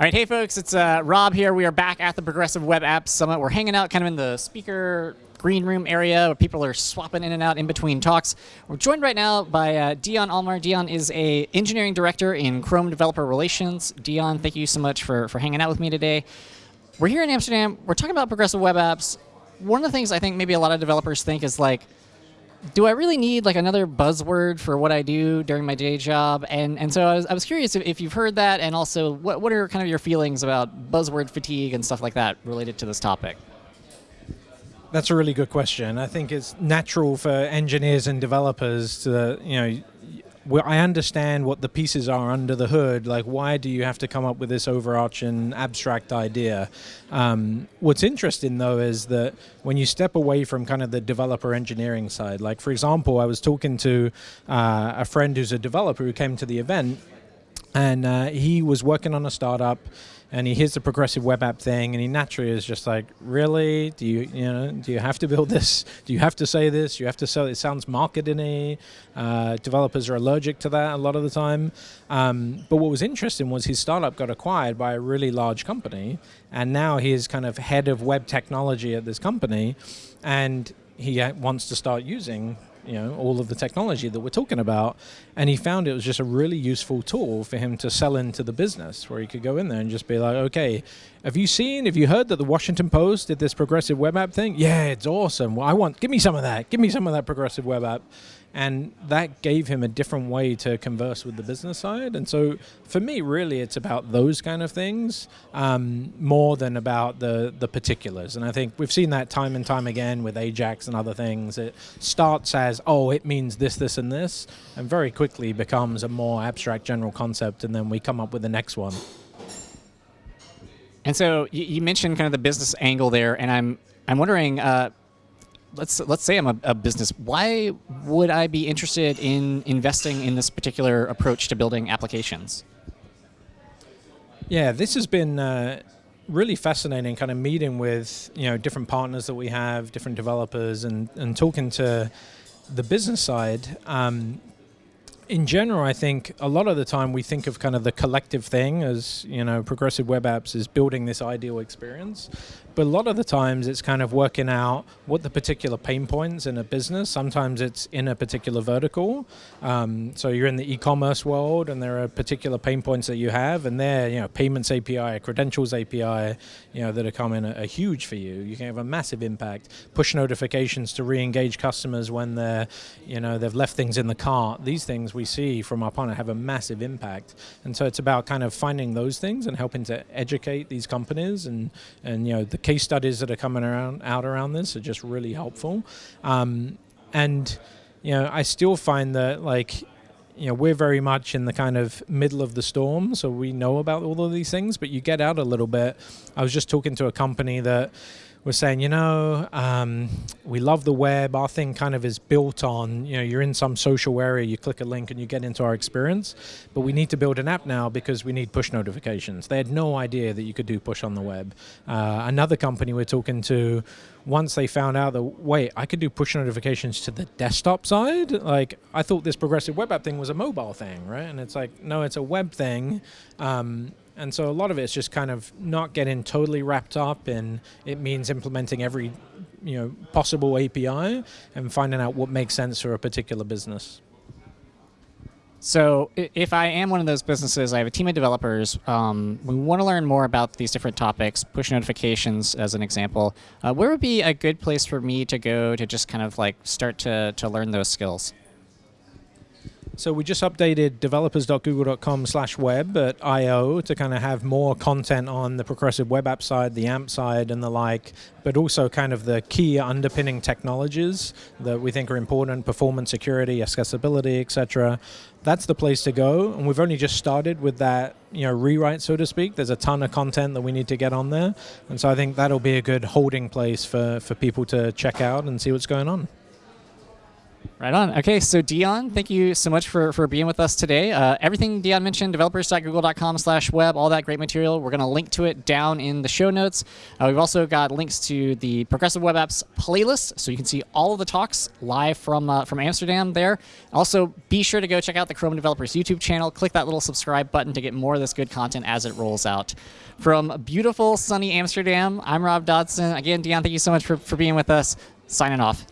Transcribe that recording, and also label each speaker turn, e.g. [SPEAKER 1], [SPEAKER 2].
[SPEAKER 1] All right, hey folks, it's uh, Rob here. We are back at the Progressive Web Apps Summit. We're hanging out kind of in the speaker green room area where people are swapping in and out in between talks. We're joined right now by uh, Dion Almaer. Dion is a engineering director in Chrome Developer Relations. Dion, thank you so much for, for hanging out with me today. We're here in Amsterdam. We're talking about progressive web apps. One of the things I think maybe a lot of developers think is like, do I really need like another buzzword for what I do during my day job? And and so I was, I was curious if, if you've heard that, and also what what are kind of your feelings about buzzword fatigue and stuff like that related to this topic?
[SPEAKER 2] That's a really good question. I think it's natural for engineers and developers to you know well, I understand what the pieces are under the hood. Like, why do you have to come up with this overarching abstract idea? Um, what's interesting, though, is that when you step away from kind of the developer engineering side, like, for example, I was talking to uh, a friend who's a developer who came to the event, and uh, he was working on a startup and he hears the progressive web app thing and he naturally is just like really? Do you you know do you have to build this? Do you have to say this? You have to sell it sounds marketing uh, developers are allergic to that a lot of the time. Um, but what was interesting was his startup got acquired by a really large company and now he is kind of head of web technology at this company and he wants to start using you know all of the technology that we're talking about. And he found it was just a really useful tool for him to sell into the business where he could go in there and just be like okay have you seen have you heard that the washington post did this progressive web app thing yeah it's awesome well i want give me some of that give me some of that progressive web app and that gave him a different way to converse with the business side. And so for me, really, it's about those kind of things um, more than about the, the particulars. And I think we've seen that time and time again with Ajax and other things. It starts as, oh, it means this, this, and this, and very quickly becomes a more abstract general concept, and then we come up with the next one.
[SPEAKER 1] And so you, mentioned kind of the business angle there, and I'm I'm wondering, uh, let's let's say I'm a, a, business. Why would I be interested in investing in this particular approach to building applications?
[SPEAKER 2] Yeah, this has been uh, really fascinating. Kind of meeting with you know different partners that we have, different developers, and and talking to the business side. Um, in general, I think a lot of the time we think of kind of the collective thing as, you know, progressive web apps is building this ideal experience. But a lot of the times it's kind of working out what the particular pain points in a business. Sometimes it's in a particular vertical. Um, so you're in the e-commerce world and there are particular pain points that you have and they're, you know, payments API, credentials API, you know, that are coming are, a huge for you. You can have a massive impact. Push notifications to re-engage customers when they're, you know, they've left things in the cart. These things we see from our partner have a massive impact. And so it's about kind of finding those things and helping to educate these companies and, and you know, the case studies that are coming around out around this are just really helpful. Um, and you know, I still find that like you know we're very much in the kind of middle of the storm, so we know about all of these things. But you get out a little bit. I was just talking to a company that was saying, you know, um, we love the web. Our thing kind of is built on, you know, you're in some social area, you click a link and you get into our experience. But we need to build an app now because we need push notifications. They had no idea that you could do push on the web. Uh, another company we're talking to, once they found out that, wait, I could do push notifications to the desktop side? Like, I thought this progressive web app thing was a mobile thing, right? And it's like, no, it's a web thing. Um, and so a lot of it is just kind of not getting totally wrapped up in it means implementing every you know possible API and finding out what makes sense for a particular business.
[SPEAKER 1] So if I am one of those businesses, I have a team of developers. Um, we want to learn more about these different topics, push notifications as an example. Uh, where would be a good place for me to go to just kind of like start to, to learn those skills?
[SPEAKER 2] So we just updated developers.google.com slash web at I.O. to kind of have more content on the progressive web app side, the AMP side and the like, but also kind of the key underpinning technologies that we think are important, performance, security, accessibility, etc. That's the place to go. And we've only just started with that you know, rewrite, so to speak. There's a ton of content that we need to get on there. And so I think that'll be a good holding place for, for people to check out and see what's going on.
[SPEAKER 1] Right on. Okay, so Dion, thank you so much for, for being with us today. Uh, everything Dion mentioned, developers.google.com slash web, all that great material, we're going to link to it down in the show notes. Uh, we've also got links to the Progressive Web Apps playlist, so you can see all of the talks live from, uh, from Amsterdam there. Also, be sure to go check out the Chrome Developers YouTube channel. Click that little subscribe button to get more of this good content as it rolls out. From beautiful, sunny Amsterdam, I'm Rob Dodson. Again, Dion, thank you so much for, for being with us. Signing off.